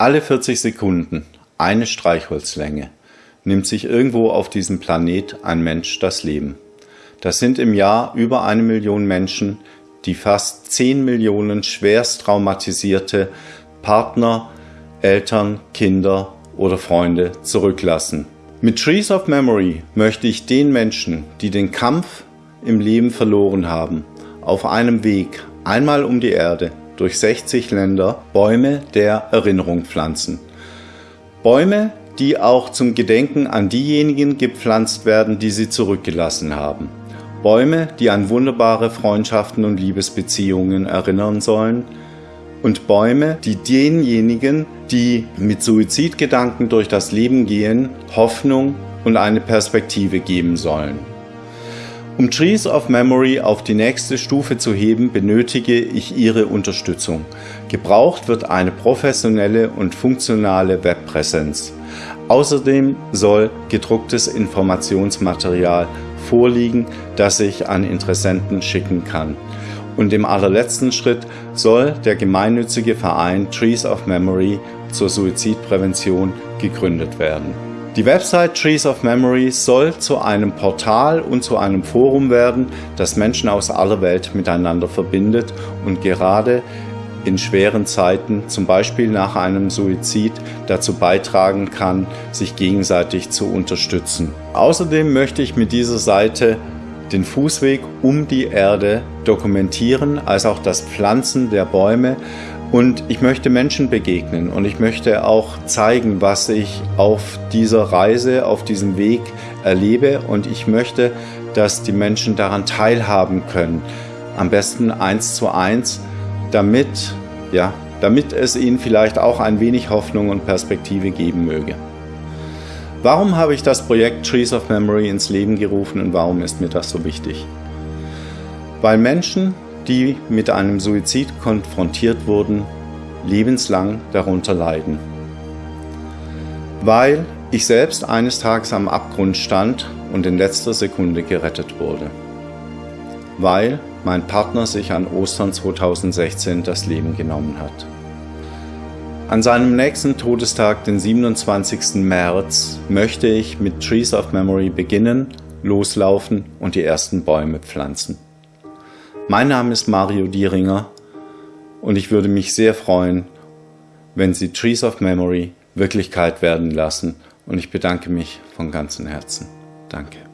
Alle 40 Sekunden, eine Streichholzlänge, nimmt sich irgendwo auf diesem Planet ein Mensch das Leben. Das sind im Jahr über eine Million Menschen, die fast 10 Millionen schwerst traumatisierte Partner, Eltern, Kinder oder Freunde zurücklassen. Mit Trees of Memory möchte ich den Menschen, die den Kampf im Leben verloren haben, auf einem Weg einmal um die Erde durch 60 Länder Bäume der Erinnerung pflanzen. Bäume, die auch zum Gedenken an diejenigen gepflanzt werden, die sie zurückgelassen haben. Bäume, die an wunderbare Freundschaften und Liebesbeziehungen erinnern sollen, und Bäume, die denjenigen, die mit Suizidgedanken durch das Leben gehen, Hoffnung und eine Perspektive geben sollen. Um Trees of Memory auf die nächste Stufe zu heben, benötige ich Ihre Unterstützung. Gebraucht wird eine professionelle und funktionale Webpräsenz. Außerdem soll gedrucktes Informationsmaterial vorliegen, das ich an Interessenten schicken kann. Und im allerletzten Schritt soll der gemeinnützige Verein Trees of Memory zur Suizidprävention gegründet werden. Die Website Trees of Memory soll zu einem Portal und zu einem Forum werden, das Menschen aus aller Welt miteinander verbindet und gerade in schweren Zeiten, zum Beispiel nach einem Suizid, dazu beitragen kann, sich gegenseitig zu unterstützen. Außerdem möchte ich mit dieser Seite den Fußweg um die Erde dokumentieren, als auch das Pflanzen der Bäume und ich möchte Menschen begegnen und ich möchte auch zeigen, was ich auf dieser Reise, auf diesem Weg erlebe und ich möchte, dass die Menschen daran teilhaben können. Am besten eins zu eins damit, ja, damit es ihnen vielleicht auch ein wenig Hoffnung und Perspektive geben möge. Warum habe ich das Projekt Trees of Memory ins Leben gerufen und warum ist mir das so wichtig? Weil Menschen, die mit einem Suizid konfrontiert wurden, lebenslang darunter leiden. Weil ich selbst eines Tages am Abgrund stand und in letzter Sekunde gerettet wurde. Weil mein Partner sich an Ostern 2016 das Leben genommen hat. An seinem nächsten Todestag, den 27. März, möchte ich mit Trees of Memory beginnen, loslaufen und die ersten Bäume pflanzen. Mein Name ist Mario Dieringer und ich würde mich sehr freuen, wenn Sie Trees of Memory Wirklichkeit werden lassen und ich bedanke mich von ganzem Herzen. Danke.